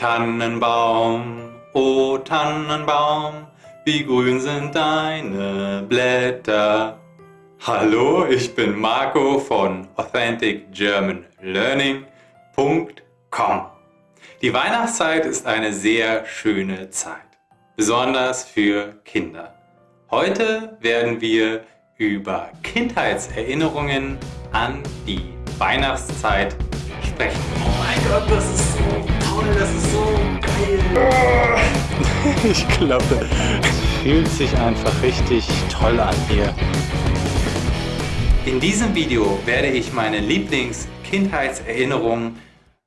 Tannenbaum, o Tannenbaum, wie grün sind deine Blätter. Hallo, ich bin Marco von AuthenticGermanLearning.com. Die Weihnachtszeit ist eine sehr schöne Zeit, besonders für Kinder. Heute werden wir über Kindheitserinnerungen an die Weihnachtszeit sprechen. Oh mein Gott, das ist das ist so geil. Ich glaube, es fühlt sich einfach richtig toll an hier. In diesem Video werde ich meine Lieblings-Kindheitserinnerungen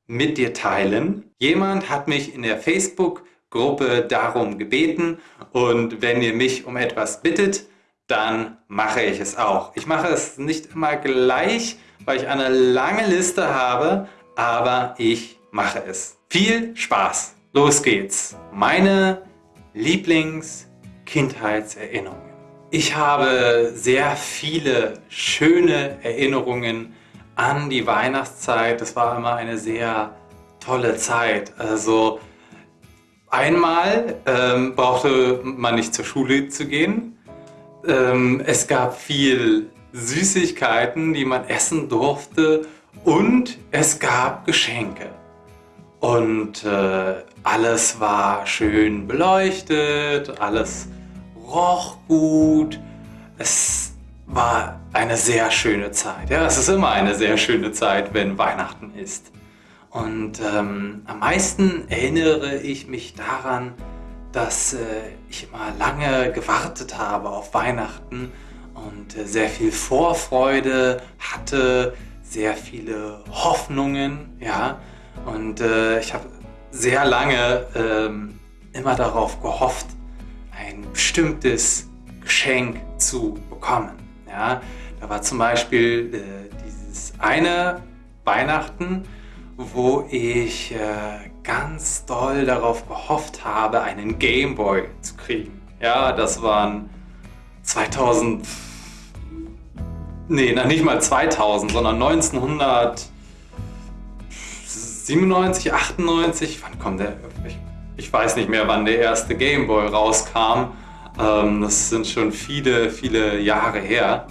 mit dir teilen. Jemand hat mich in der Facebook-Gruppe darum gebeten und wenn ihr mich um etwas bittet, dann mache ich es auch. Ich mache es nicht immer gleich, weil ich eine lange Liste habe, aber ich mache es. Viel Spaß! Los geht's! Meine Lieblings-Kindheitserinnerungen. Ich habe sehr viele schöne Erinnerungen an die Weihnachtszeit. Das war immer eine sehr tolle Zeit. Also einmal ähm, brauchte man nicht zur Schule zu gehen. Ähm, es gab viel Süßigkeiten, die man essen durfte und es gab Geschenke. Und äh, alles war schön beleuchtet, alles roch gut. Es war eine sehr schöne Zeit. Ja, es ist immer eine sehr schöne Zeit, wenn Weihnachten ist. Und ähm, am meisten erinnere ich mich daran, dass äh, ich immer lange gewartet habe auf Weihnachten und äh, sehr viel Vorfreude hatte, sehr viele Hoffnungen, ja. Und äh, ich habe sehr lange ähm, immer darauf gehofft, ein bestimmtes Geschenk zu bekommen. Ja. Da war zum Beispiel äh, dieses eine Weihnachten, wo ich äh, ganz doll darauf gehofft habe, einen Gameboy zu kriegen. Ja, das waren 2000, nee, nicht mal 2000, sondern 1997, 98, wann kommt der? Ich, ich weiß nicht mehr, wann der erste Gameboy rauskam. Ähm, das sind schon viele, viele Jahre her.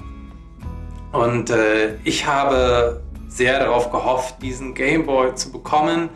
Und äh, ich habe sehr darauf gehofft, diesen Gameboy zu bekommen.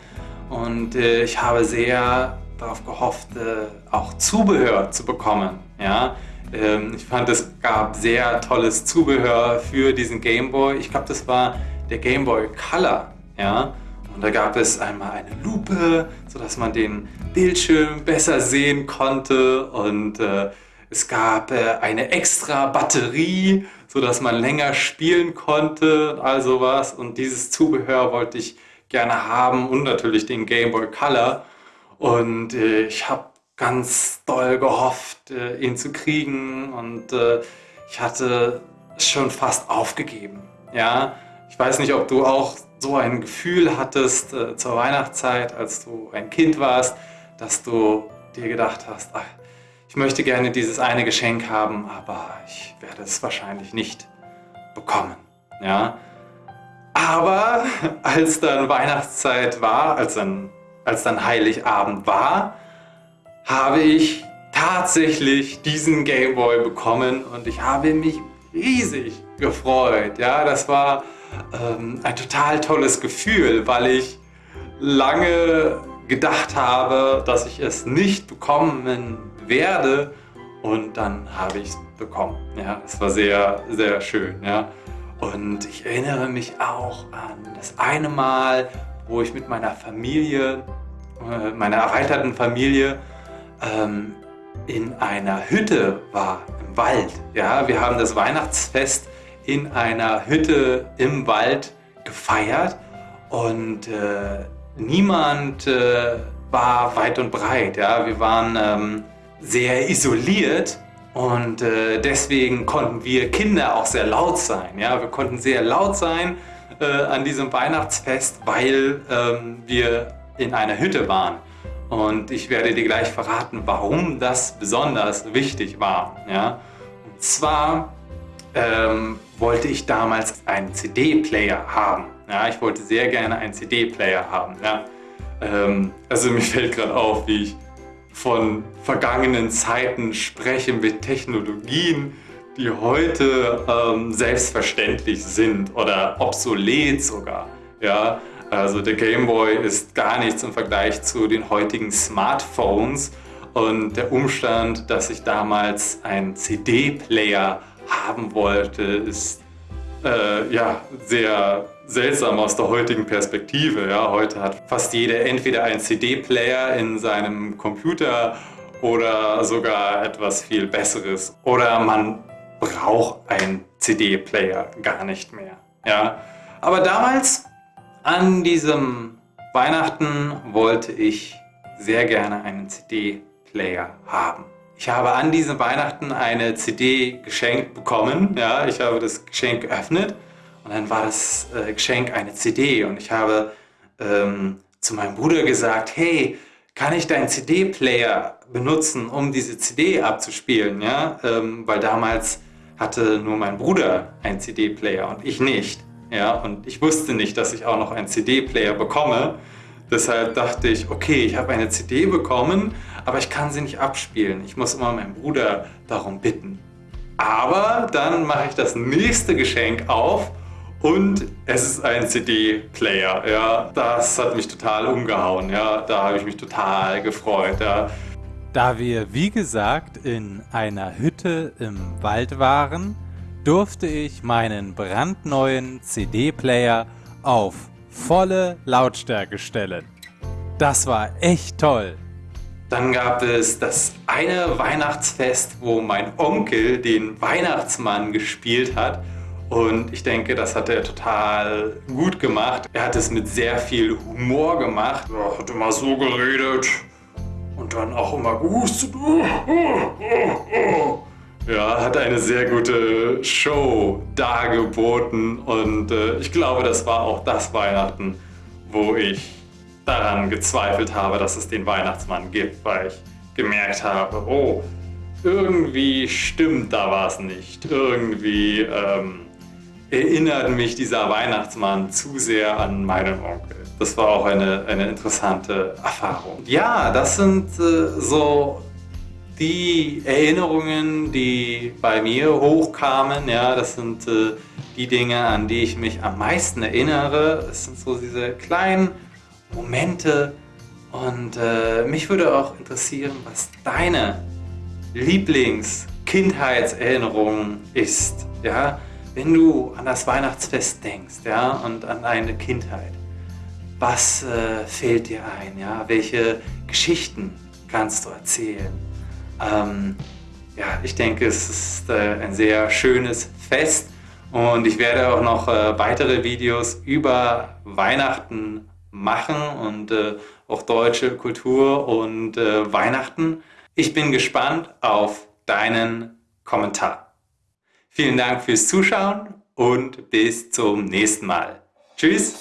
Und äh, ich habe sehr darauf gehofft, äh, auch Zubehör zu bekommen. Ja? Ähm, ich fand, es gab sehr tolles Zubehör für diesen Gameboy. Ich glaube, das war der Gameboy Color. Ja? Und da gab es einmal eine Lupe, sodass man den Bildschirm besser sehen konnte. Und äh, es gab äh, eine extra Batterie, sodass man länger spielen konnte und all sowas. Und dieses Zubehör wollte ich gerne haben und natürlich den Game Boy Color. Und äh, ich habe ganz doll gehofft, äh, ihn zu kriegen und äh, ich hatte schon fast aufgegeben. Ja, ich weiß nicht, ob du auch so ein Gefühl hattest äh, zur Weihnachtszeit, als du ein Kind warst, dass du dir gedacht hast, ach, ich möchte gerne dieses eine Geschenk haben, aber ich werde es wahrscheinlich nicht bekommen. Ja? Aber als dann Weihnachtszeit war, als dann, als dann Heiligabend war, habe ich tatsächlich diesen Gameboy bekommen und ich habe mich riesig gefreut. Ja, das war ähm, ein total tolles Gefühl, weil ich lange gedacht habe, dass ich es nicht bekommen werde und dann habe ich es bekommen. Ja, es war sehr, sehr schön. Ja. Und ich erinnere mich auch an das eine Mal, wo ich mit meiner Familie, äh, meiner erweiterten Familie, ähm, in einer Hütte war, im Wald. Ja, wir haben das Weihnachtsfest in einer Hütte im Wald gefeiert und äh, niemand äh, war weit und breit. Ja, wir waren ähm, sehr isoliert und äh, deswegen konnten wir Kinder auch sehr laut sein. Ja, wir konnten sehr laut sein äh, an diesem Weihnachtsfest, weil ähm, wir in einer Hütte waren. Und ich werde dir gleich verraten, warum das besonders wichtig war. Ja? Und zwar ähm, wollte ich damals einen CD-Player haben. Ja? Ich wollte sehr gerne einen CD-Player haben. Ja? Ähm, also mir fällt gerade auf, wie ich von vergangenen Zeiten spreche mit Technologien, die heute ähm, selbstverständlich sind oder obsolet sogar. Ja, also der Game Boy ist gar nichts im Vergleich zu den heutigen Smartphones und der Umstand, dass ich damals einen CD-Player haben wollte, ist äh, ja sehr seltsam aus der heutigen Perspektive. Ja, heute hat fast jeder entweder einen CD-Player in seinem Computer oder sogar etwas viel Besseres. Oder man braucht einen CD-Player gar nicht mehr. Ja, aber damals an diesem Weihnachten wollte ich sehr gerne einen CD-Player haben. Ich habe an diesem Weihnachten eine CD geschenkt bekommen. Ja, ich habe das Geschenk geöffnet und dann war das äh, Geschenk eine CD und ich habe ähm, zu meinem Bruder gesagt, hey, kann ich deinen CD-Player benutzen, um diese CD abzuspielen? Ja, ähm, weil damals hatte nur mein Bruder einen CD-Player und ich nicht. Ja, und ich wusste nicht, dass ich auch noch einen CD-Player bekomme. Deshalb dachte ich, okay, ich habe eine CD bekommen, aber ich kann sie nicht abspielen. Ich muss immer meinen Bruder darum bitten. Aber dann mache ich das nächste Geschenk auf und es ist ein CD-Player. Ja, das hat mich total umgehauen. Ja, da habe ich mich total gefreut. Ja. Da wir, wie gesagt, in einer Hütte im Wald waren, durfte ich meinen brandneuen CD-Player auf volle Lautstärke stellen. Das war echt toll. Dann gab es das eine Weihnachtsfest, wo mein Onkel den Weihnachtsmann gespielt hat. Und ich denke, das hat er total gut gemacht. Er hat es mit sehr viel Humor gemacht. Er hat immer so geredet und dann auch immer gehustet. Ja, hat eine sehr gute Show dargeboten und äh, ich glaube, das war auch das Weihnachten, wo ich daran gezweifelt habe, dass es den Weihnachtsmann gibt, weil ich gemerkt habe, oh, irgendwie stimmt da was nicht. Irgendwie ähm, erinnert mich dieser Weihnachtsmann zu sehr an meinen Onkel. Das war auch eine, eine interessante Erfahrung. Ja, das sind äh, so die Erinnerungen, die bei mir hochkamen, ja, das sind äh, die Dinge, an die ich mich am meisten erinnere. Es sind so diese kleinen Momente und äh, mich würde auch interessieren, was deine Lieblings-Kindheitserinnerung ist, ja, wenn du an das Weihnachtsfest denkst, ja, und an deine Kindheit. Was äh, fällt dir ein, ja? Welche Geschichten kannst du erzählen? Ähm, ja, ich denke, es ist äh, ein sehr schönes Fest und ich werde auch noch äh, weitere Videos über Weihnachten machen und äh, auch deutsche Kultur und äh, Weihnachten. Ich bin gespannt auf deinen Kommentar. Vielen Dank fürs Zuschauen und bis zum nächsten Mal. Tschüss!